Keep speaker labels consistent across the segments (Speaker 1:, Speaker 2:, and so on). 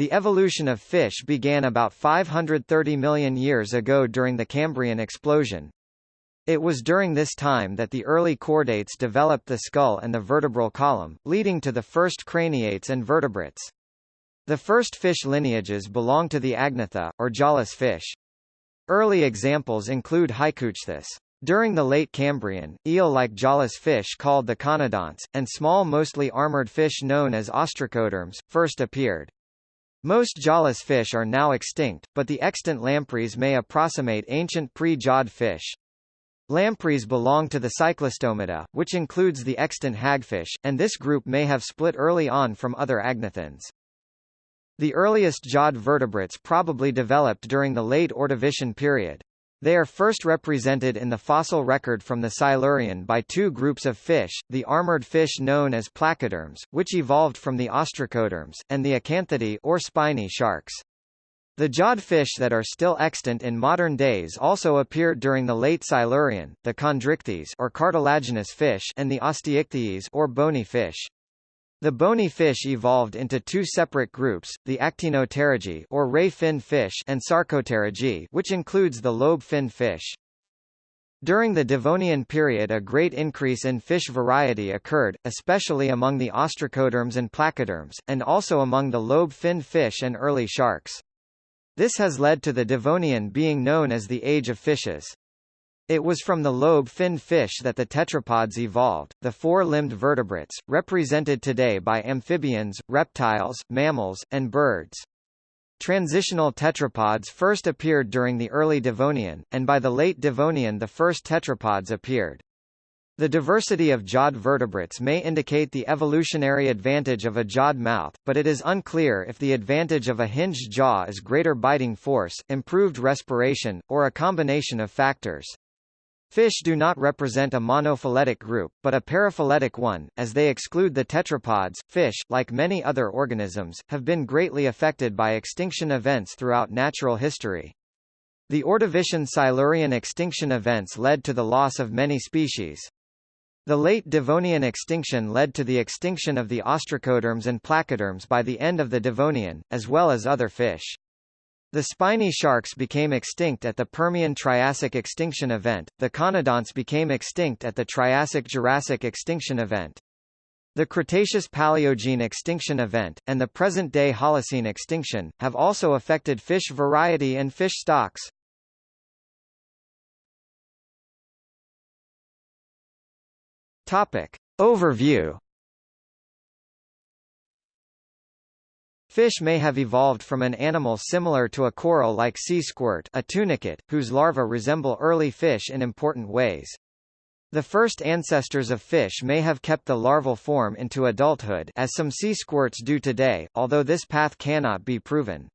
Speaker 1: The evolution of fish began about 530 million years ago during the Cambrian explosion. It was during this time that the early chordates developed the skull and the vertebral column, leading to the first craniates and vertebrates. The first fish lineages belong to the Agnatha, or jawless fish. Early examples include Haikouichthys. During the late Cambrian, eel-like jawless fish called the conodonts, and small mostly armored fish known as ostracoderms, first appeared. Most jawless fish are now extinct, but the extant lampreys may approximate ancient pre-jawed fish. Lampreys belong to the Cyclostomata, which includes the extant hagfish, and this group may have split early on from other agnathans. The earliest jawed vertebrates probably developed during the late Ordovician period. They are first represented in the fossil record from the Silurian by two groups of fish, the armored fish known as placoderms, which evolved from the ostracoderms, and the Acanthodii or spiny sharks. The jawed fish that are still extant in modern days also appeared during the late Silurian, the chondrichthyes or cartilaginous fish and the osteichthyes or bony fish. The bony fish evolved into two separate groups, the actinopterygii or ray-fin fish and sarcopterygii which includes the lobe-fin fish. During the Devonian period a great increase in fish variety occurred, especially among the ostracoderms and placoderms, and also among the lobe-fin fish and early sharks. This has led to the Devonian being known as the Age of Fishes. It was from the lobe-finned fish that the tetrapods evolved, the four-limbed vertebrates, represented today by amphibians, reptiles, mammals, and birds. Transitional tetrapods first appeared during the early Devonian, and by the late Devonian the first tetrapods appeared. The diversity of jawed vertebrates may indicate the evolutionary advantage of a jawed mouth, but it is unclear if the advantage of a hinged jaw is greater biting force, improved respiration, or a combination of factors. Fish do not represent a monophyletic group, but a paraphyletic one, as they exclude the tetrapods. Fish, like many other organisms, have been greatly affected by extinction events throughout natural history. The Ordovician-Silurian extinction events led to the loss of many species. The late Devonian extinction led to the extinction of the ostracoderms and placoderms by the end of the Devonian, as well as other fish. The spiny sharks became extinct at the Permian-Triassic extinction event, the conodonts became extinct at the Triassic-Jurassic extinction event. The Cretaceous-Paleogene extinction event, and the present-day Holocene extinction, have also affected fish variety and fish stocks. Topic. Overview Fish may have evolved from an animal similar to a coral like sea squirt a tunicate, whose larvae resemble early fish in important ways. The first ancestors of fish may have kept the larval form into adulthood as some sea squirts do today, although this path cannot be proven.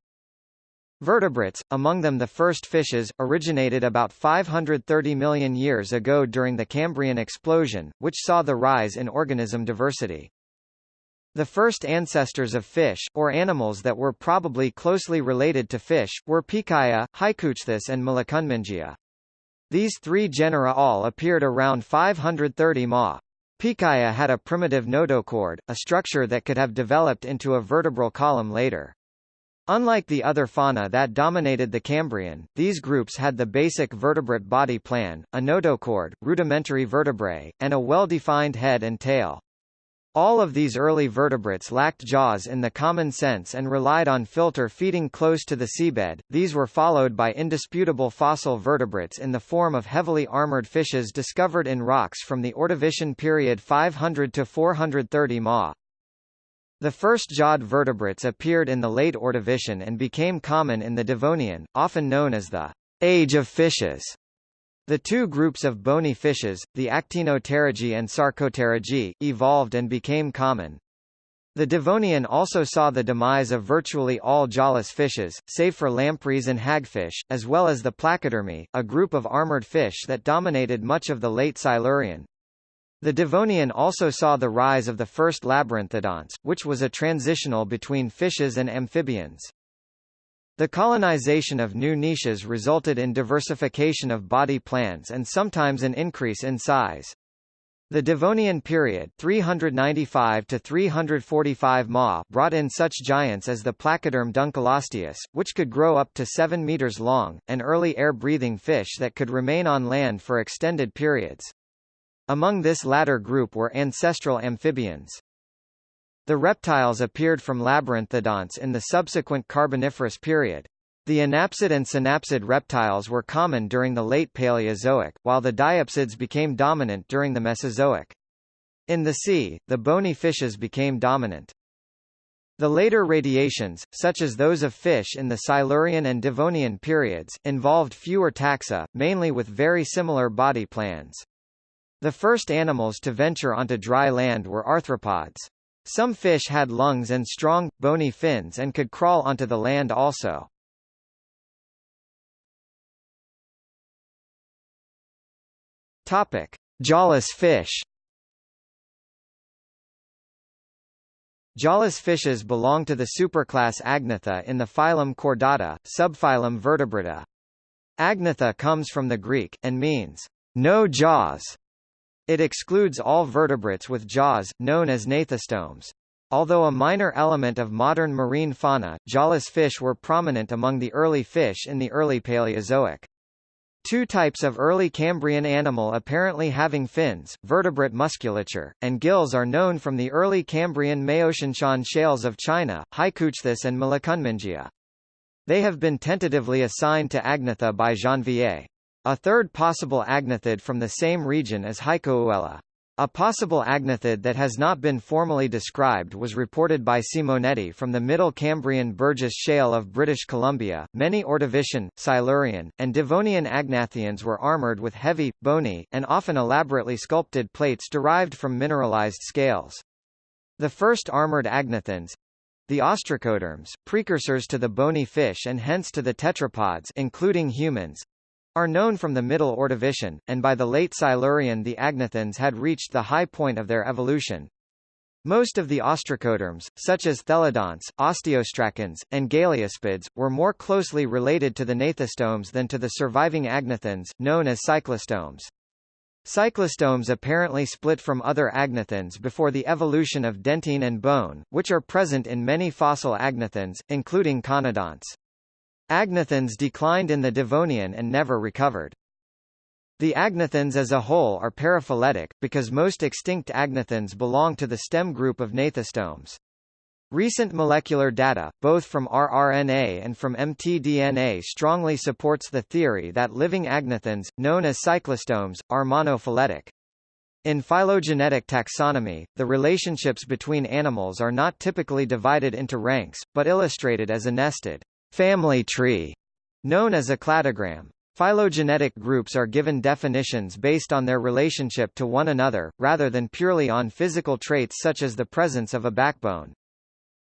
Speaker 1: Vertebrates, among them the first fishes, originated about 530 million years ago during the Cambrian explosion, which saw the rise in organism diversity. The first ancestors of fish, or animals that were probably closely related to fish, were Pikaia, Haikouichthys and Myllokunmingia. These three genera all appeared around 530 Ma. Pikaia had a primitive notochord, a structure that could have developed into a vertebral column later. Unlike the other fauna that dominated the Cambrian, these groups had the basic vertebrate body plan, a notochord, rudimentary vertebrae, and a well-defined head and tail. All of these early vertebrates lacked jaws in the common sense and relied on filter feeding close to the seabed. These were followed by indisputable fossil vertebrates in the form of heavily armored fishes discovered in rocks from the Ordovician period 500 to 430 Ma. The first jawed vertebrates appeared in the late Ordovician and became common in the Devonian, often known as the Age of Fishes. The two groups of bony fishes, the Actinopterygii and Sarcopterygii, evolved and became common. The Devonian also saw the demise of virtually all jawless fishes, save for lampreys and hagfish, as well as the Placodermi, a group of armored fish that dominated much of the late Silurian. The Devonian also saw the rise of the first labyrinthodonts, which was a transitional between fishes and amphibians. The colonization of new niches resulted in diversification of body plans and sometimes an increase in size. The Devonian period 395 to 345 Ma brought in such giants as the Placoderm dunkleosteus, which could grow up to 7 meters long, and early air-breathing fish that could remain on land for extended periods. Among this latter group were ancestral amphibians. The reptiles appeared from labyrinthodonts in the subsequent Carboniferous period. The anapsid and synapsid reptiles were common during the late Paleozoic, while the diapsids became dominant during the Mesozoic. In the sea, the bony fishes became dominant. The later radiations, such as those of fish in the Silurian and Devonian periods, involved fewer taxa, mainly with very similar body plans. The first animals to venture onto dry land were arthropods. Some fish had lungs and strong, bony fins and could crawl onto the land also. Topic: Jawless fish. Jawless fishes belong to the superclass Agnatha in the phylum Chordata, subphylum Vertebrata. Agnatha comes from the Greek, and means, no jaws. It excludes all vertebrates with jaws, known as gnathostomes. Although a minor element of modern marine fauna, jawless fish were prominent among the early fish in the early Paleozoic. Two types of early Cambrian animal apparently having fins, vertebrate musculature, and gills are known from the early Cambrian Maotianshan shales of China, Haikouichthys and Myllokunmingia. They have been tentatively assigned to Agnatha by Janvier. A third possible agnathid from the same region is Haikouella. A possible agnathid that has not been formally described was reported by Simonetta from the Middle Cambrian Burgess Shale of British Columbia. Many Ordovician, Silurian, and Devonian agnathans were armored with heavy, bony, and often elaborately sculpted plates derived from mineralized scales. The first armored agnathans, the ostracoderms, precursors to the bony fish and hence to the tetrapods including humans, are known from the Middle Ordovician, and by the late Silurian the agnathans had reached the high point of their evolution. Most of the ostracoderms, such as thelodonts, osteostracans, and galeaspids, were more closely related to the gnathostomes than to the surviving agnathans, known as cyclostomes. Cyclostomes apparently split from other agnathans before the evolution of dentine and bone, which are present in many fossil agnathans, including conodonts. Agnathans declined in the Devonian and never recovered. The agnathans as a whole are paraphyletic, because most extinct agnathans belong to the stem group of gnathostomes. Recent molecular data, both from rRNA and from mtDNA strongly supports the theory that living agnathans, known as cyclostomes, are monophyletic. In phylogenetic taxonomy, the relationships between animals are not typically divided into ranks, but illustrated as a nested family tree, known as a cladogram. Phylogenetic groups are given definitions based on their relationship to one another, rather than purely on physical traits such as the presence of a backbone.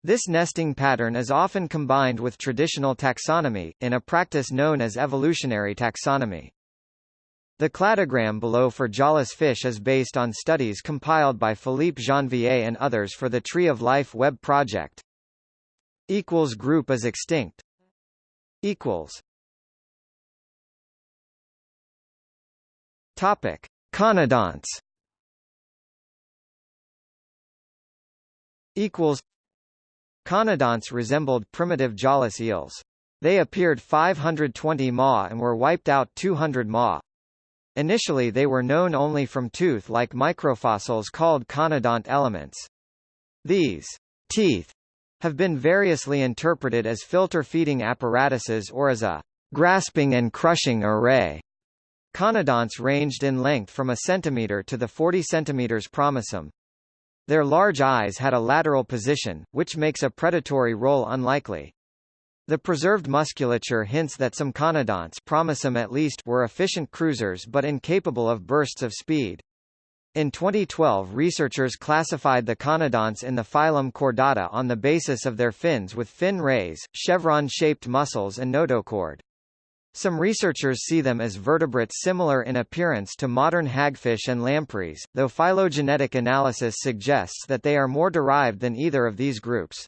Speaker 1: This nesting pattern is often combined with traditional taxonomy, in a practice known as evolutionary taxonomy. The cladogram below for jawless fish is based on studies compiled by Philippe Janvier and others for the Tree of Life web project. Group is extinct equals Topic: Conodonts. Equals. Conodonts resembled primitive jawless eels. They appeared 520 ma and were wiped out 200 ma. Initially they were known only from tooth-like microfossils called conodont elements. These teeth have been variously interpreted as filter-feeding apparatuses or as a grasping and crushing array. Conodonts ranged in length from a centimeter to the 40 centimeters promissum. Their large eyes had a lateral position, which makes a predatory role unlikely. The preserved musculature hints that some conodonts promissum at least were efficient cruisers but incapable of bursts of speed. In 2012 researchers classified the conodonts in the phylum Chordata on the basis of their fins with fin rays, chevron-shaped muscles and notochord. Some researchers see them as vertebrates similar in appearance to modern hagfish and lampreys, though phylogenetic analysis suggests that they are more derived than either of these groups.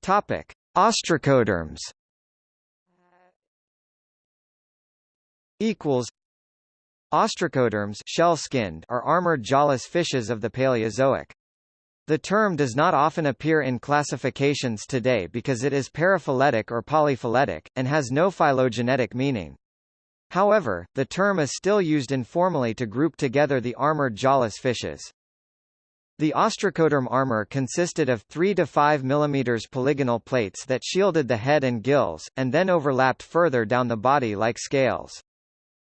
Speaker 1: Topic: Ostracoderms equals Ostracoderms shell-skinned are armored jawless fishes of the Paleozoic. The term does not often appear in classifications today because it is paraphyletic or polyphyletic, and has no phylogenetic meaning. However, the term is still used informally to group together the armored jawless fishes. The ostracoderm armor consisted of 3 to 5 mm polygonal plates that shielded the head and gills, and then overlapped further down the body like scales.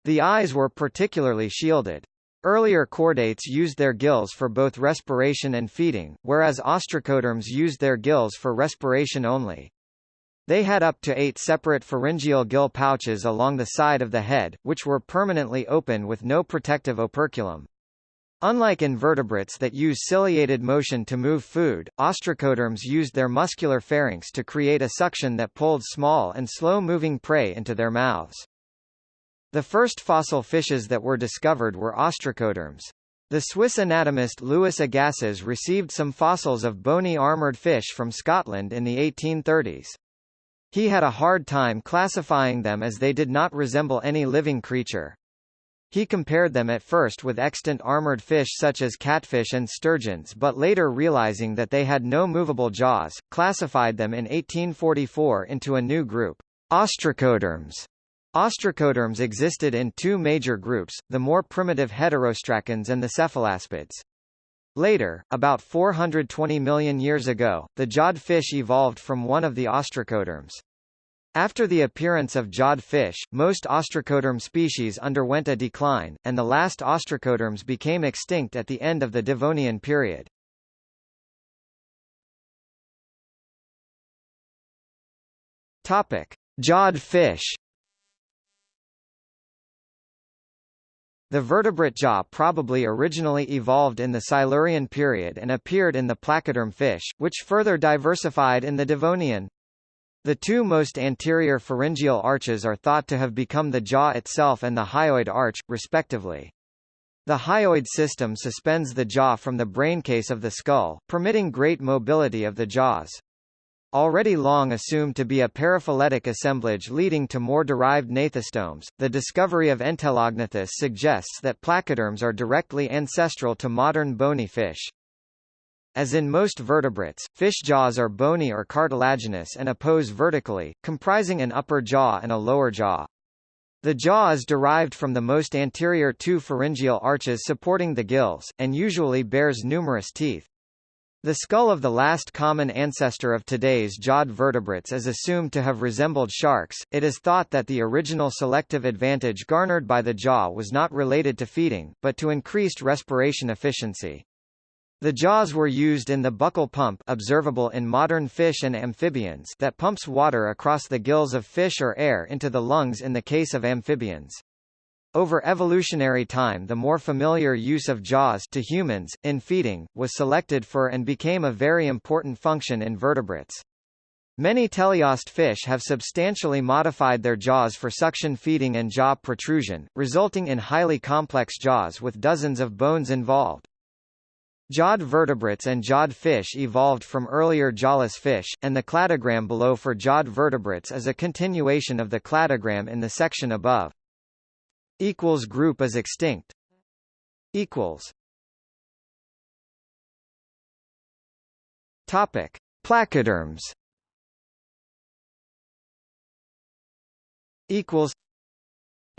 Speaker 1: The eyes were particularly shielded. Earlier chordates used their gills for both respiration and feeding, whereas ostracoderms used their gills for respiration only. They had up to eight separate pharyngeal gill pouches along the side of the head, which were permanently open with no protective operculum. Unlike invertebrates that use ciliated motion to move food, ostracoderms used their muscular pharynx to create a suction that pulled small and slow-moving prey into their mouths. The first fossil fishes that were discovered were ostracoderms. The Swiss anatomist Louis Agassiz received some fossils of bony armored fish from Scotland in the 1830s. He had a hard time classifying them as they did not resemble any living creature. He compared them at first with extant armored fish such as catfish and sturgeons but later realizing that they had no movable jaws, classified them in 1844 into a new group, ostracoderms. Ostracoderms existed in two major groups, the more primitive heterostracans and the cephalaspids. Later, about 420 million years ago, the jawed fish evolved from one of the ostracoderms. After the appearance of jawed fish, most ostracoderm species underwent a decline, and the last ostracoderms became extinct at the end of the Devonian period. Topic: Jawed fish. The vertebrate jaw probably originally evolved in the Silurian period and appeared in the placoderm fish, which further diversified in the Devonian. The two most anterior pharyngeal arches are thought to have become the jaw itself and the hyoid arch, respectively. The hyoid system suspends the jaw from the braincase of the skull, permitting great mobility of the jaws. Already long assumed to be a paraphyletic assemblage leading to more derived gnathostomes, the discovery of Entelognathus suggests that placoderms are directly ancestral to modern bony fish. As in most vertebrates, fish jaws are bony or cartilaginous and oppose vertically, comprising an upper jaw and a lower jaw. The jaw is derived from the most anterior two pharyngeal arches supporting the gills, and usually bears numerous teeth. The skull of the last common ancestor of today's jawed vertebrates is assumed to have resembled sharks. It is thought that the original selective advantage garnered by the jaw was not related to feeding, but to increased respiration efficiency. The jaws were used in the buccal pump observable in modern fish and amphibians that pumps water across the gills of fish or air into the lungs in the case of amphibians. Over evolutionary time the more familiar use of jaws to humans, in feeding, was selected for and became a very important function in vertebrates. Many teleost fish have substantially modified their jaws for suction feeding and jaw protrusion, resulting in highly complex jaws with dozens of bones involved. Jawed vertebrates and jawed fish evolved from earlier jawless fish, and the cladogram below for jawed vertebrates is a continuation of the cladogram in the section above. Equals group is extinct. Equals. Topic: Placoderms. Equals.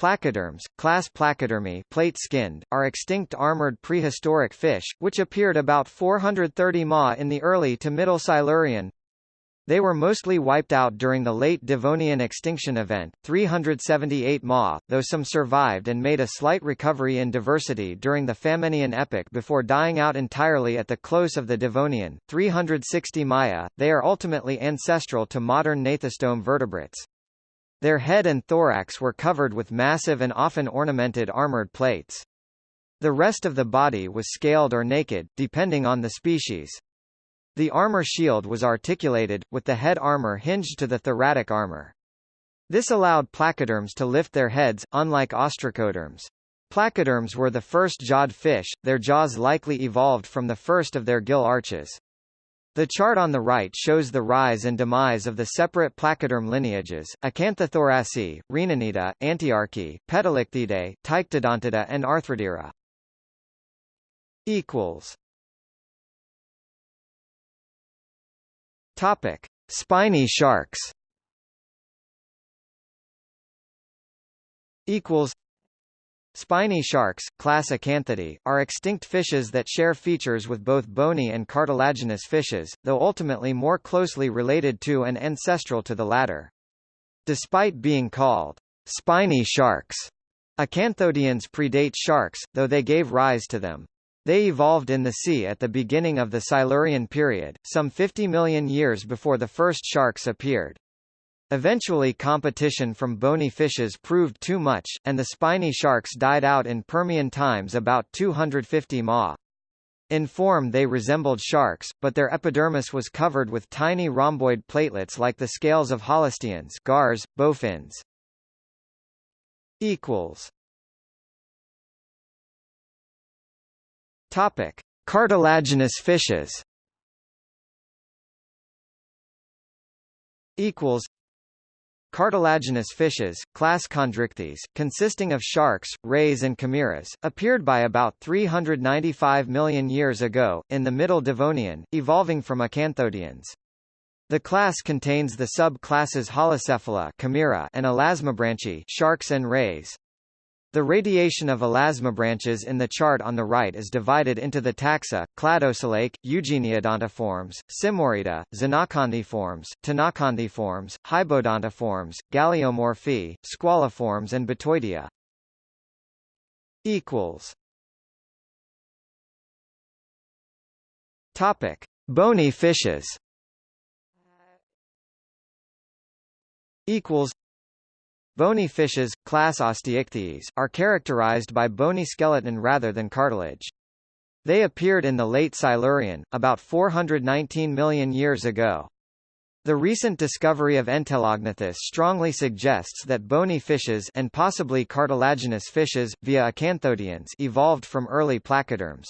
Speaker 1: Placoderms, class Placodermi plate-skinned, are extinct armored prehistoric fish, which appeared about 430 Ma in the early to middle Silurian, they were mostly wiped out during the late Devonian extinction event, 378 Ma, though some survived and made a slight recovery in diversity during the Famennian epoch before dying out entirely at the close of the Devonian, 360 Maya. They are ultimately ancestral to modern gnathostome vertebrates. Their head and thorax were covered with massive and often ornamented armored plates. The rest of the body was scaled or naked, depending on the species. The armor shield was articulated, with the head armor hinged to the thoracic armor. This allowed placoderms to lift their heads, unlike ostracoderms. Placoderms were the first jawed fish, their jaws likely evolved from the first of their gill arches. The chart on the right shows the rise and demise of the separate placoderm lineages, Acanthothoraci, Rhenanida, Antiarchi, Petalichthyida, Ptyctodontida and Arthrodira. Topic: Spiny sharks. Equals. Spiny sharks, class Acanthodii, are extinct fishes that share features with both bony and cartilaginous fishes, though ultimately more closely related to and ancestral to the latter. Despite being called spiny sharks, acanthodians predate sharks, though they gave rise to them. They evolved in the sea at the beginning of the Silurian period, some 50 million years before the first sharks appeared. Eventually competition from bony fishes proved too much, and the spiny sharks died out in Permian times about 250 ma. In form they resembled sharks, but their epidermis was covered with tiny rhomboid platelets like the scales of holosteans gars, bowfins. Topic: Cartilaginous fishes. Equals. Cartilaginous fishes, class Chondrichthyes, consisting of sharks, rays and chimeras, appeared by about 395 million years ago, in the Middle Devonian, evolving from acanthodians. The class contains the sub-classes Holocephali chimera and Elasmobranchi sharks and rays. The radiation of elasmobranches in the chart on the right is divided into the taxa, Cladoselache, eugeneodontiforms, Symmoriida, Xenacanthiformes, Ctenacanthiformes, Hybodontiformes, Galeomorphae, squaliforms and Batoidea. Topic: Bony fishes. Equals Bony fishes, class Osteichthyes, are characterized by bony skeleton rather than cartilage. They appeared in the late Silurian, about 419 million years ago. The recent discovery of Entelognathus strongly suggests that bony fishes and possibly cartilaginous fishes, via acanthodians evolved from early placoderms.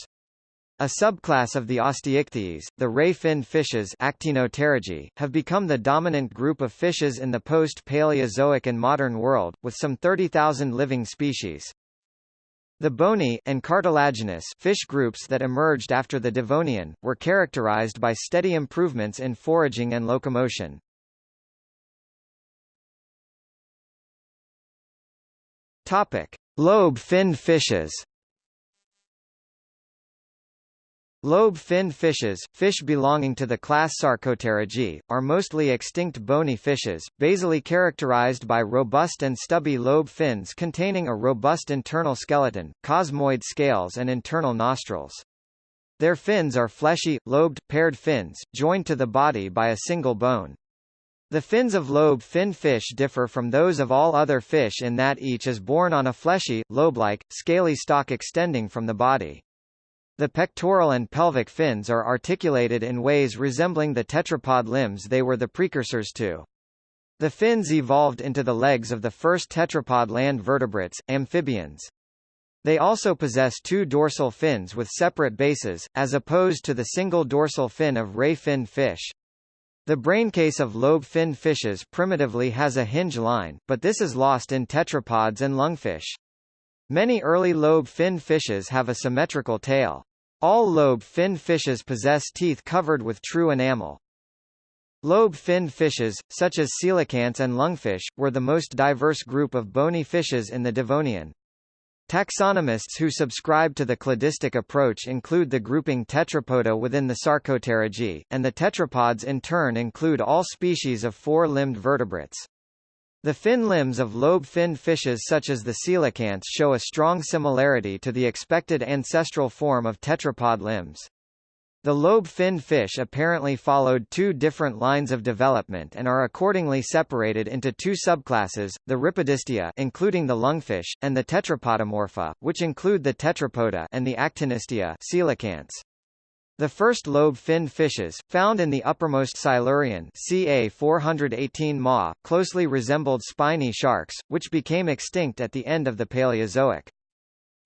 Speaker 1: A subclass of the Osteichthyes, the ray-fin fishes have become the dominant group of fishes in the post-Paleozoic and modern world, with some 30,000 living species. The bony and cartilaginous fish groups that emerged after the Devonian, were characterized by steady improvements in foraging and locomotion. Lobe-finned fishes Lobe-finned fishes, fish belonging to the class Sarcopterygii, are mostly extinct bony fishes, basally characterized by robust and stubby lobe fins containing a robust internal skeleton, cosmoid scales and internal nostrils. Their fins are fleshy, lobed, paired fins, joined to the body by a single bone. The fins of lobe-finned fish differ from those of all other fish in that each is borne on a fleshy, lobe-like, scaly stalk extending from the body. The pectoral and pelvic fins are articulated in ways resembling the tetrapod limbs they were the precursors to. The fins evolved into the legs of the first tetrapod land vertebrates, amphibians. They also possess two dorsal fins with separate bases, as opposed to the single dorsal fin of ray-finned fish. The braincase of lobe-finned fishes primitively has a hinge line, but this is lost in tetrapods and lungfish. Many early lobe-finned fishes have a symmetrical tail. All lobe-finned fishes possess teeth covered with true enamel. Lobe-finned fishes, such as coelacanths and lungfish, were the most diverse group of bony fishes in the Devonian. Taxonomists who subscribe to the cladistic approach include the grouping Tetrapoda within the Sarcopterygii, and the tetrapods in turn include all species of four-limbed vertebrates. The fin limbs of lobe-finned fishes such as the coelacanths show a strong similarity to the expected ancestral form of tetrapod limbs. The lobe-finned fish apparently followed two different lines of development and are accordingly separated into two subclasses, the Rhipidistia including the lungfish, and the Tetrapodomorpha, which include the tetrapoda and the Actinistia coelacanths. The first lobe-finned fishes, found in the uppermost Silurian ca 418 Ma, closely resembled spiny sharks, which became extinct at the end of the Paleozoic.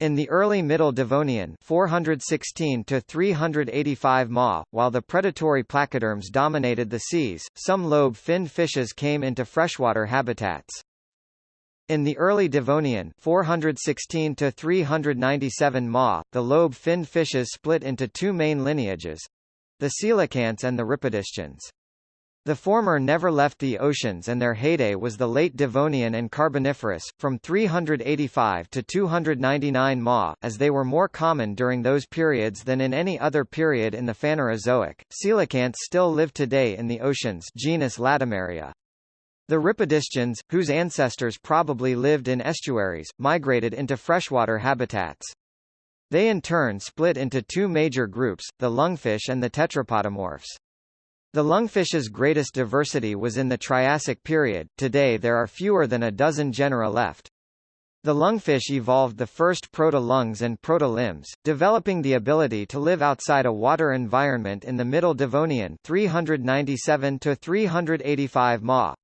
Speaker 1: In the early Middle Devonian 416 to 385 Ma, while the predatory placoderms dominated the seas, some lobe-finned fishes came into freshwater habitats. In the early Devonian 416 to 397 Ma, the lobe-finned fishes split into two main lineages, the coelacanths and the rhipidistians. The former never left the oceans and their heyday was the late Devonian and Carboniferous, from 385 to 299 Ma, as they were more common during those periods than in any other period in the Phanerozoic. Coelacanths still live today in the oceans genus Latimeria. The rhipidistians, whose ancestors probably lived in estuaries, migrated into freshwater habitats. They in turn split into two major groups, the lungfish and the tetrapodomorphs. The lungfish's greatest diversity was in the Triassic period, today there are fewer than a dozen genera left. The lungfish evolved the first proto-lungs and proto-limbs, developing the ability to live outside a water environment in the Middle Devonian 397 to 385 Ma.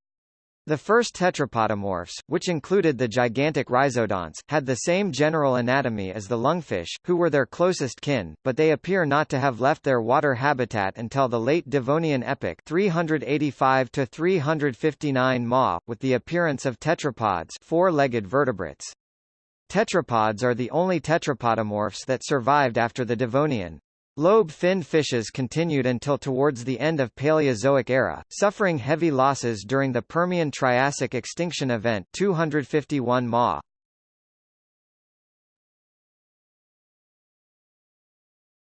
Speaker 1: The first tetrapodomorphs, which included the gigantic rhizodonts, had the same general anatomy as the lungfish, who were their closest kin, but they appear not to have left their water habitat until the late Devonian epoch 385 to 359 Ma, with the appearance of tetrapods four-legged vertebrates. Tetrapods are the only tetrapodomorphs that survived after the Devonian. Lobe-finned fishes continued until towards the end of Paleozoic era, suffering heavy losses during the Permian-Triassic extinction event 251 Ma.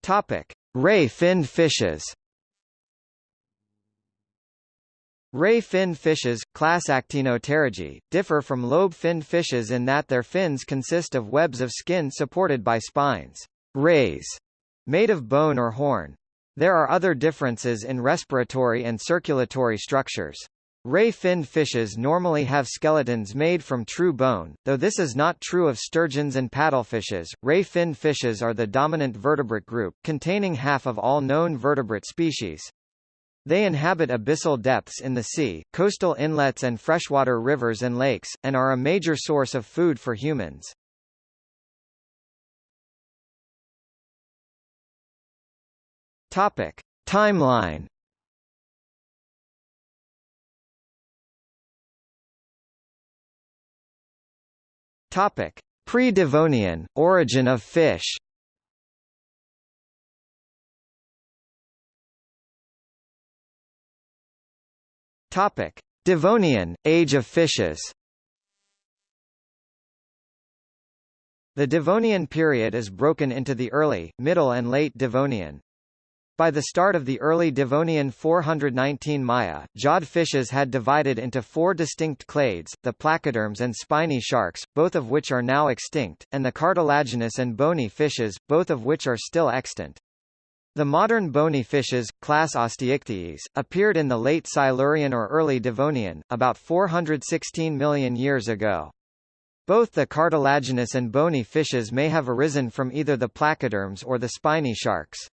Speaker 1: Topic: Ray-finned fishes. Ray-finned fishes, class Actinopterygii, differ from lobe-finned fishes in that their fins consist of webs of skin supported by spines. Rays Made of bone or horn. There are other differences in respiratory and circulatory structures. Ray-finned fishes normally have skeletons made from true bone, though this is not true of sturgeons and paddlefishes. Ray-finned fishes are the dominant vertebrate group, containing half of all known vertebrate species. They inhabit abyssal depths in the sea, coastal inlets and freshwater rivers and lakes, and are a major source of food for humans. Topic: Timeline. Topic: Pre-Devonian origin of fish. Topic: Devonian age of fishes. The Devonian period is broken into the early, middle and late Devonian. By the start of the early Devonian 419 Maya, jawed fishes had divided into four distinct clades, the placoderms and spiny sharks, both of which are now extinct, and the cartilaginous and bony fishes, both of which are still extant. The modern bony fishes, class Osteichthyes, appeared in the late Silurian or early Devonian, about 416 million years ago. Both the cartilaginous and bony fishes may have arisen from either the placoderms or the spiny sharks.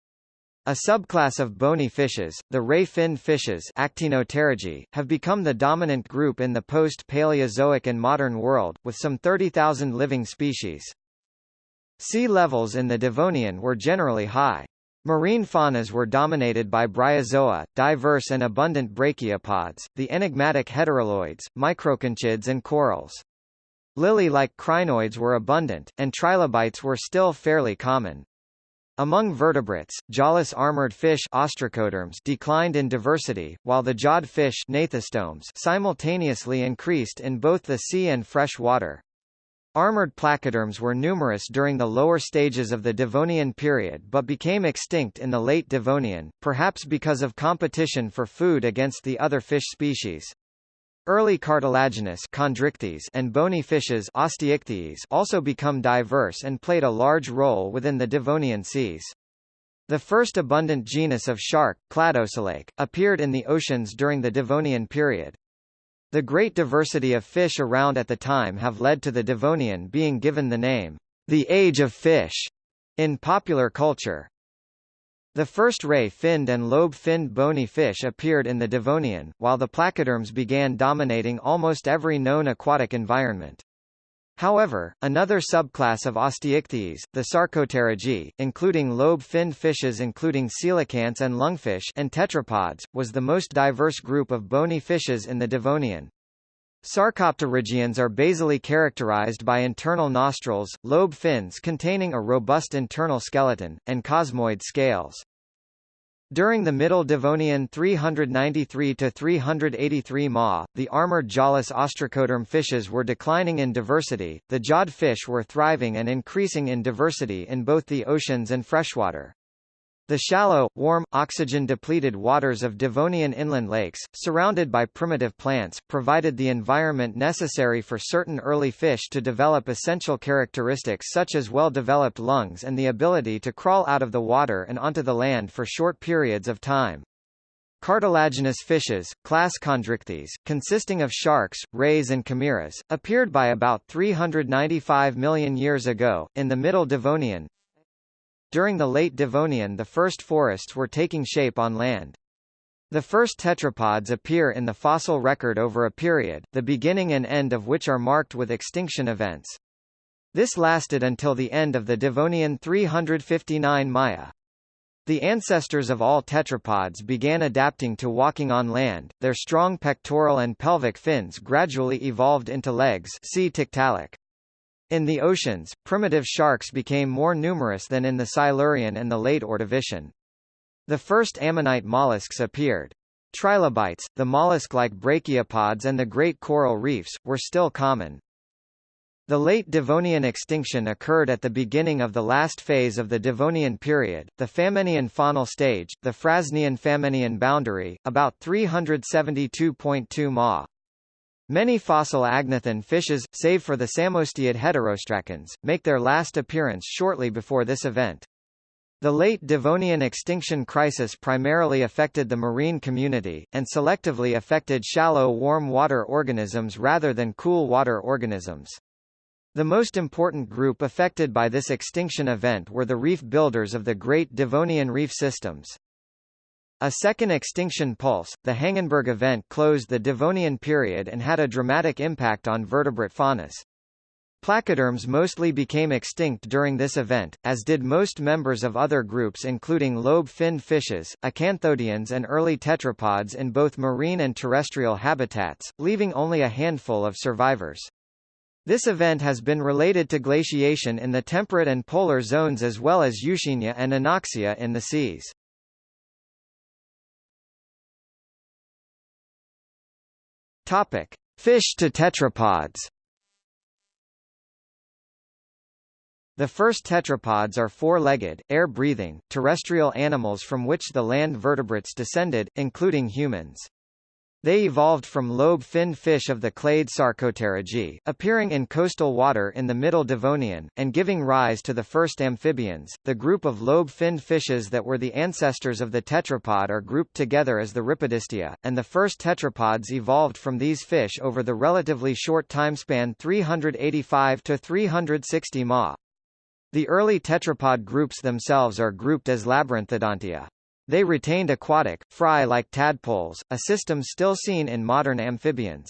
Speaker 1: A subclass of bony fishes, the ray-finned fishes Actinopterygii, have become the dominant group in the post-Paleozoic and modern world, with some 30,000 living species. Sea levels in the Devonian were generally high. Marine faunas were dominated by bryozoa, diverse and abundant brachiopods, the enigmatic hederelloids, microconchids and corals. Lily-like crinoids were abundant, and trilobites were still fairly common. Among vertebrates, jawless armored fish ostracoderms declined in diversity, while the jawed fish simultaneously increased in both the sea and fresh water. Armored placoderms were numerous during the lower stages of the Devonian period but became extinct in the late Devonian, perhaps because of competition for food against the other fish species. Early cartilaginous and bony fishes also become diverse and played a large role within the Devonian seas. The first abundant genus of shark, Cladoselache, appeared in the oceans during the Devonian period. The great diversity of fish around at the time have led to the Devonian being given the name, the Age of Fish, in popular culture. The first ray-finned and lobe-finned bony fish appeared in the Devonian, while the placoderms began dominating almost every known aquatic environment. However, another subclass of osteichthyes, the Sarcopterygii, including lobe-finned fishes including coelacanths and lungfish and tetrapods, was the most diverse group of bony fishes in the Devonian. Sarcopterygians are basally characterized by internal nostrils, lobe fins containing a robust internal skeleton, and cosmoid scales. During the Middle Devonian 393–383 Ma, the armored jawless ostracoderm fishes were declining in diversity, the jawed fish were thriving and increasing in diversity in both the oceans and freshwater. The shallow, warm, oxygen-depleted waters of Devonian inland lakes, surrounded by primitive plants, provided the environment necessary for certain early fish to develop essential characteristics such as well-developed lungs and the ability to crawl out of the water and onto the land for short periods of time. Cartilaginous fishes, class Chondrichthyes, consisting of sharks, rays and chimeras, appeared by about 395 million years ago, in the Middle Devonian, during the late Devonian the first forests were taking shape on land. The first tetrapods appear in the fossil record over a period, the beginning and end of which are marked with extinction events. This lasted until the end of the Devonian 359 Maya. The ancestors of all tetrapods began adapting to walking on land, their strong pectoral and pelvic fins gradually evolved into legs see Tiktaalik. In the oceans, primitive sharks became more numerous than in the Silurian and the late Ordovician. The first ammonite mollusks appeared. Trilobites, the mollusk-like brachiopods and the great coral reefs, were still common. The late Devonian extinction occurred at the beginning of the last phase of the Devonian period, the Famennian faunal stage, the Frasnian-Famennian boundary, about 372.2 ma. Many fossil agnathan fishes, save for the psammosteid heterostracans, make their last appearance shortly before this event. The late Devonian extinction crisis primarily affected the marine community, and selectively affected shallow warm water organisms rather than cool water organisms. The most important group affected by this extinction event were the reef builders of the Great Devonian Reef Systems. A second extinction pulse, the Hangenberg event closed the Devonian period and had a dramatic impact on vertebrate faunas. Placoderms mostly became extinct during this event, as did most members of other groups including lobe-finned fishes, acanthodians and early tetrapods in both marine and terrestrial habitats, leaving only a handful of survivors. This event has been related to glaciation in the temperate and polar zones as well as euxinia and anoxia in the seas. Topic: Fish to tetrapods. The first tetrapods are four-legged, air-breathing, terrestrial animals from which the land vertebrates descended, including humans. They evolved from lobe-finned fish of the clade Sarcopterygii, appearing in coastal water in the Middle Devonian, and giving rise to the first amphibians. The group of lobe-finned fishes that were the ancestors of the tetrapod are grouped together as the Rhipidistia, and the first tetrapods evolved from these fish over the relatively short timespan 385 to 360 ma. The early tetrapod groups themselves are grouped as Labyrinthodontia. They retained aquatic, fry-like tadpoles, a system still seen in modern amphibians.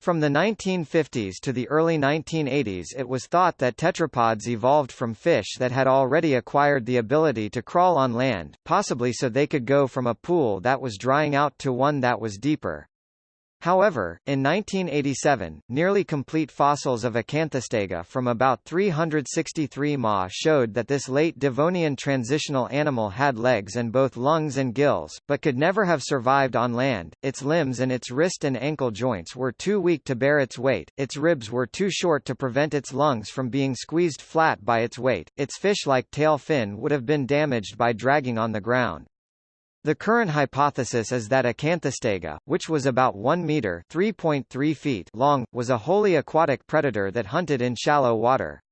Speaker 1: From the 1950s to the early 1980s it was thought that tetrapods evolved from fish that had already acquired the ability to crawl on land, possibly so they could go from a pool that was drying out to one that was deeper. However, in 1987, nearly complete fossils of Acanthostega from about 363 ma showed that this late Devonian transitional animal had legs and both lungs and gills, but could never have survived on land. Its limbs and its wrist and ankle joints were too weak to bear its weight, its ribs were too short to prevent its lungs from being squeezed flat by its weight, its fish-like tail fin would have been damaged by dragging on the ground. The current hypothesis is that Acanthostega, which was about 1 meter (3.3 feet) long, was a wholly aquatic predator that hunted in shallow water.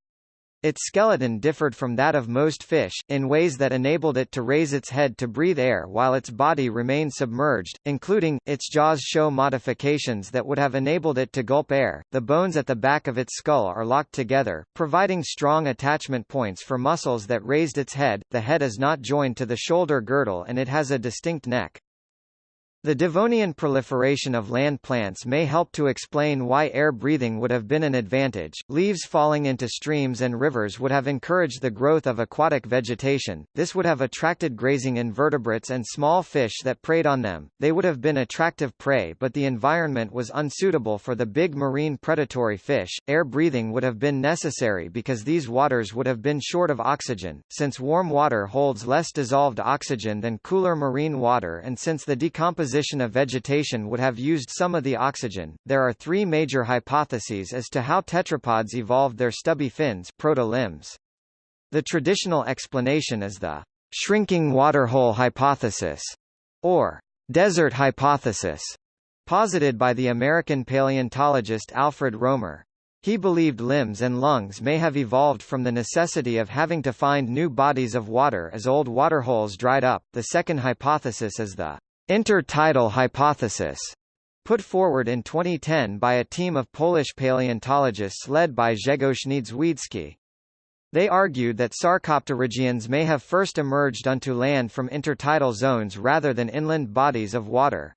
Speaker 1: Its skeleton differed from that of most fish, in ways that enabled it to raise its head to breathe air while its body remained submerged, including, its jaws show modifications that would have enabled it to gulp air. The bones at the back of its skull are locked together, providing strong attachment points for muscles that raised its head. The head is not joined to the shoulder girdle and it has a distinct neck. The Devonian proliferation of land plants may help to explain why air breathing would have been an advantage. Leaves falling into streams and rivers would have encouraged the growth of aquatic vegetation. This would have attracted grazing invertebrates and small fish that preyed on them. They would have been attractive prey, but the environment was unsuitable for the big marine predatory fish. Air breathing would have been necessary because these waters would have been short of oxygen, since warm water holds less dissolved oxygen than cooler marine water and since the decomposition of vegetation would have used some of the oxygen. There are three major hypotheses as to how tetrapods evolved their stubby fins proto-limbs. The traditional explanation is the shrinking waterhole hypothesis, or desert hypothesis, posited by the American paleontologist Alfred Romer. He believed limbs and lungs may have evolved from the necessity of having to find new bodies of water as old waterholes dried up. The second hypothesis is the intertidal hypothesis, put forward in 2010 by a team of Polish paleontologists led by Grzegorz Niedzwiedzki. They argued that sarcopterygians may have first emerged onto land from intertidal zones rather than inland bodies of water.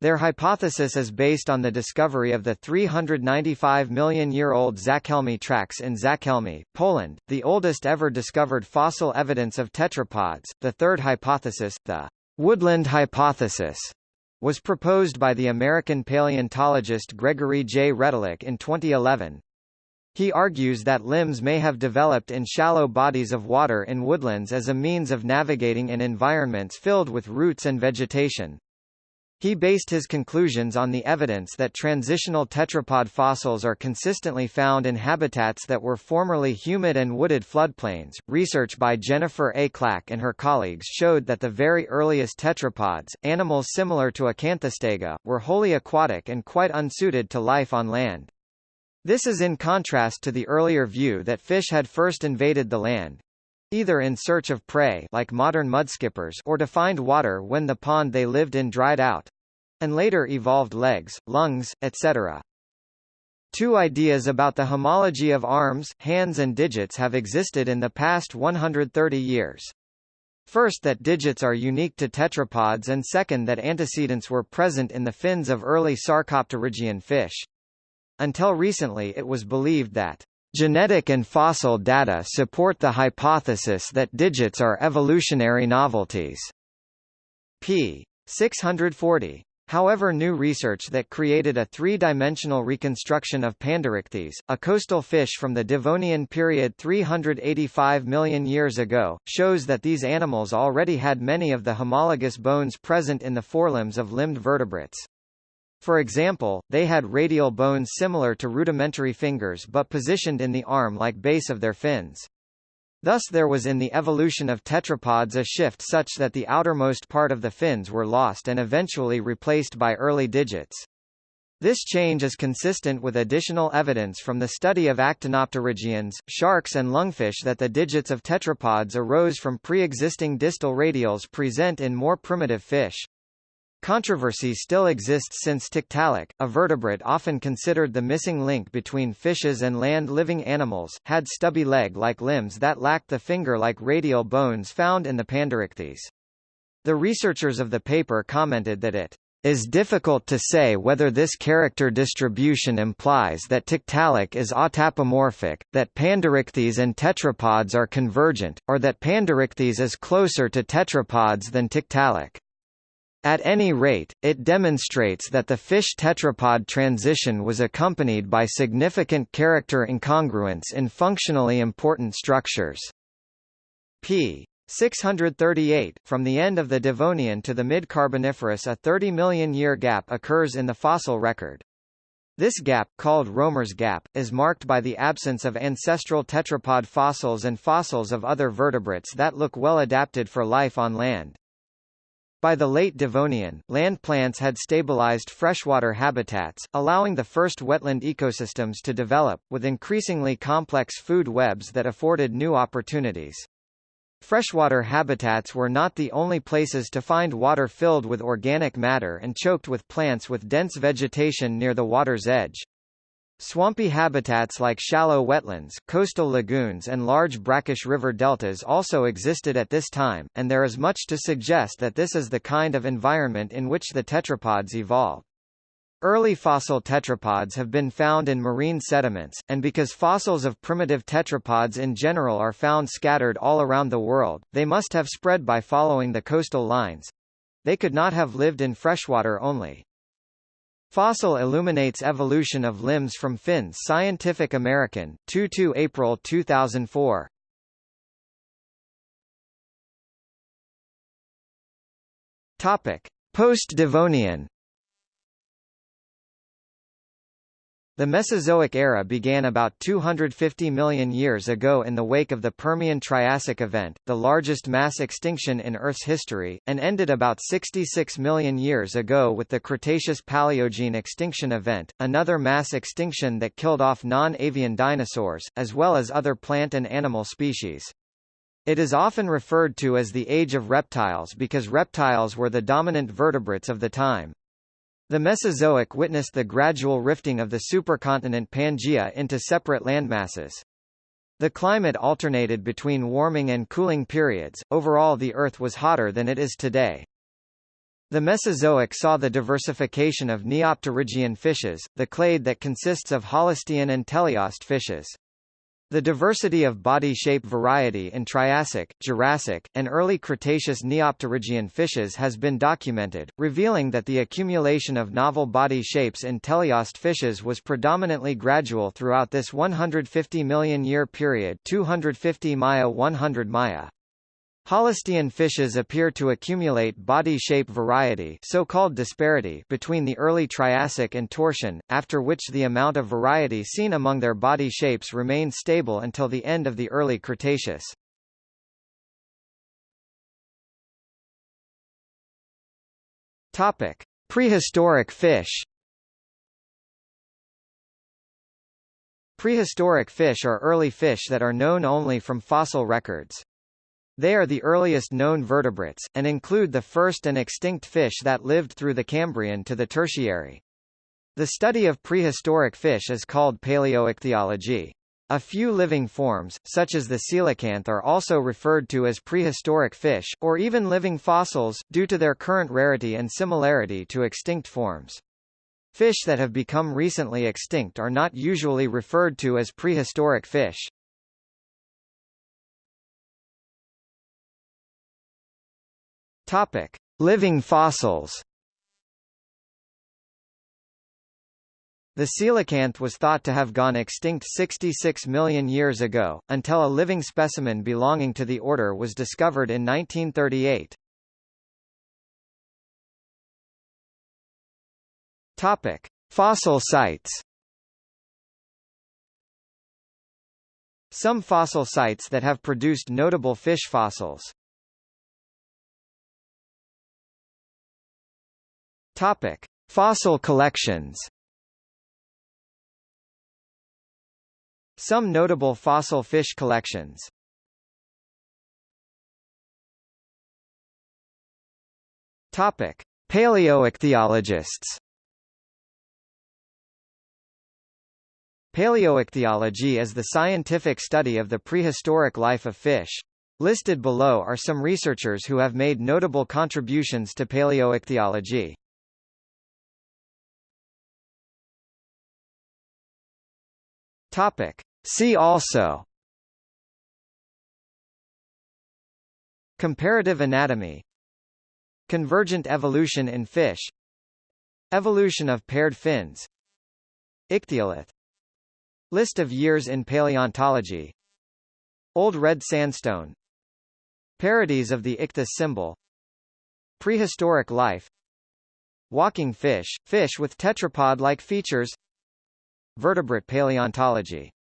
Speaker 1: Their hypothesis is based on the discovery of the 395 million year old Zachełmie tracks in Zachełmie, Poland, the oldest ever discovered fossil evidence of tetrapods. The third hypothesis, the Woodland hypothesis was proposed by the American paleontologist Gregory J. Retallack in 2011. He argues that limbs may have developed in shallow bodies of water in woodlands as a means of navigating in environments filled with roots and vegetation. He based his conclusions on the evidence that transitional tetrapod fossils are consistently found in habitats that were formerly humid and wooded floodplains. Research by Jennifer A. Clack and her colleagues showed that the very earliest tetrapods, animals similar to Acanthostega, were wholly aquatic and quite unsuited to life on land. This is in contrast to the earlier view that fish had first invaded the land, either in search of prey like modern mudskippers or to find water when the pond they lived in dried out and later evolved legs, lungs, etc. Two ideas about the homology of arms, hands and digits have existed in the past 130 years. First that digits are unique to tetrapods and second that antecedents were present in the fins of early sarcopterygian fish. Until recently it was believed that Genetic and fossil data support the hypothesis that digits are evolutionary novelties. p. 640. However new research that created a three-dimensional reconstruction of Panderichthys, a coastal fish from the Devonian period 385 million years ago, shows that these animals already had many of the homologous bones present in the forelimbs of limbed vertebrates. For example, they had radial bones similar to rudimentary fingers but positioned in the arm-like base of their fins. Thus there was in the evolution of tetrapods a shift such that the outermost part of the fins were lost and eventually replaced by early digits. This change is consistent with additional evidence from the study of actinopterygians, sharks and lungfish that the digits of tetrapods arose from pre-existing distal radials present in more primitive fish. Controversy still exists since Tiktaalik, a vertebrate often considered the missing link between fishes and land-living animals, had stubby leg-like limbs that lacked the finger-like radial bones found in the Panderichthys. The researchers of the paper commented that it is difficult to say whether this character distribution implies that Tiktaalik is autapomorphic, that Panderichthys and tetrapods are convergent, or that Panderichthys is closer to tetrapods than Tiktaalik. At any rate, it demonstrates that the fish tetrapod transition was accompanied by significant character incongruence in functionally important structures. p. 638, from the end of the Devonian to the mid-Carboniferous a 30 million year gap occurs in the fossil record. This gap, called Romer's gap, is marked by the absence of ancestral tetrapod fossils and fossils of other vertebrates that look well adapted for life on land. By the late Devonian, land plants had stabilized freshwater habitats, allowing the first wetland ecosystems to develop, with increasingly complex food webs that afforded new opportunities. Freshwater habitats were not the only places to find water filled with organic matter and choked with plants with dense vegetation near the water's edge. Swampy habitats like shallow wetlands, coastal lagoons and large brackish river deltas also existed at this time, and there is much to suggest that this is the kind of environment in which the tetrapods evolved. Early fossil tetrapods have been found in marine sediments, and because fossils of primitive tetrapods in general are found scattered all around the world, they must have spread by following the coastal lines. They could not have lived in freshwater only. Fossil illuminates evolution of limbs from fins Scientific American, 22 April 2004. Topic: Post-Devonian The Mesozoic era began about 250 million years ago in the wake of the Permian-Triassic event, the largest mass extinction in Earth's history, and ended about 66 million years ago with the Cretaceous-Paleogene extinction event, another mass extinction that killed off non-avian dinosaurs, as well as other plant and animal species. It is often referred to as the Age of Reptiles because reptiles were the dominant vertebrates of the time. The Mesozoic witnessed the gradual rifting of the supercontinent Pangaea into separate landmasses. The climate alternated between warming and cooling periods, overall the Earth was hotter than it is today. The Mesozoic saw the diversification of Neopterygian fishes, the clade that consists of Holostean and teleost fishes. The diversity of body shape variety in Triassic, Jurassic, and early Cretaceous Neopterygian fishes has been documented, revealing that the accumulation of novel body shapes in teleost fishes was predominantly gradual throughout this 150 million year period 250 Maya 100 Maya. Holostean fishes appear to accumulate body shape variety so-called disparity between the early Triassic and Toarcian, after which the amount of variety seen among their body shapes remained stable until the end of the early Cretaceous. Topic: Prehistoric fish. Prehistoric fish are early fish that are known only from fossil records. They are the earliest known vertebrates, and include the first and extinct fish that lived through the Cambrian to the Tertiary. The study of prehistoric fish is called paleoichthyology. A few living forms, such as the coelacanth are also referred to as prehistoric fish, or even living fossils, due to their current rarity and similarity to extinct forms. Fish that have become recently extinct are not usually referred to as prehistoric fish. Topic: Living fossils. The coelacanth was thought to have gone extinct 66 million years ago, until a living specimen belonging to the order was discovered in 1938. Topic: Fossil sites. Some fossil sites that have produced notable fish fossils Topic: Fossil collections. Some notable fossil fish collections. Topic: Paleoichthyologists. Paleoichthyology is the scientific study of the prehistoric life of fish. Listed below are some researchers who have made notable contributions to paleoichthyology. Topic. See also Comparative anatomy Convergent evolution in fish Evolution of paired fins Ichthyolith List of years in paleontology Old red sandstone Parodies of the ichthys symbol Prehistoric life Walking fish, fish with tetrapod-like features Vertebrate paleontology